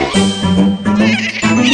Yeah.